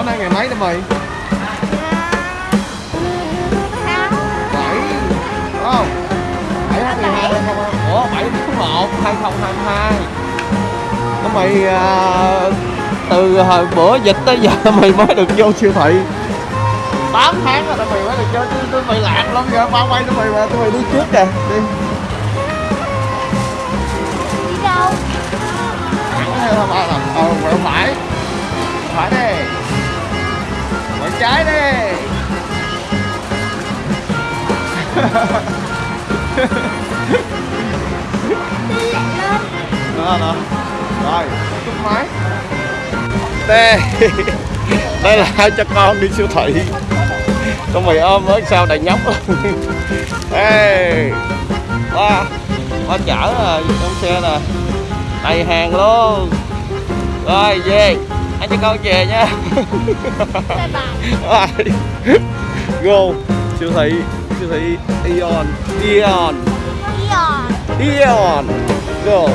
bữa nay ngày mấy đó mày? Bảy. Không. Bảy tháng mười hai. Không ủa bảy tháng một hai không hai hai. Nó mày à, từ hồi bữa dịch tới giờ mày mới được vô siêu thị. 8 tháng rồi tụi mày mới được vô chứ tụi mày lạc lắm giờ bao quay tụi mày mà tụi mày đi trước kìa. Đi. Thẳng theo thôi ba lần? Ờ phải trái đi. Đó đó. Rồi. Máy. Đây đây là hai cha con đi siêu thị. Con mày ôm với sao đầy nhóc? Ê ba. Ba chở trong xe nè. Đầy hàng luôn. Rồi, về hai cha con về nha. Rồi go siêu thị siêu thị Eon Eon. Eon. Go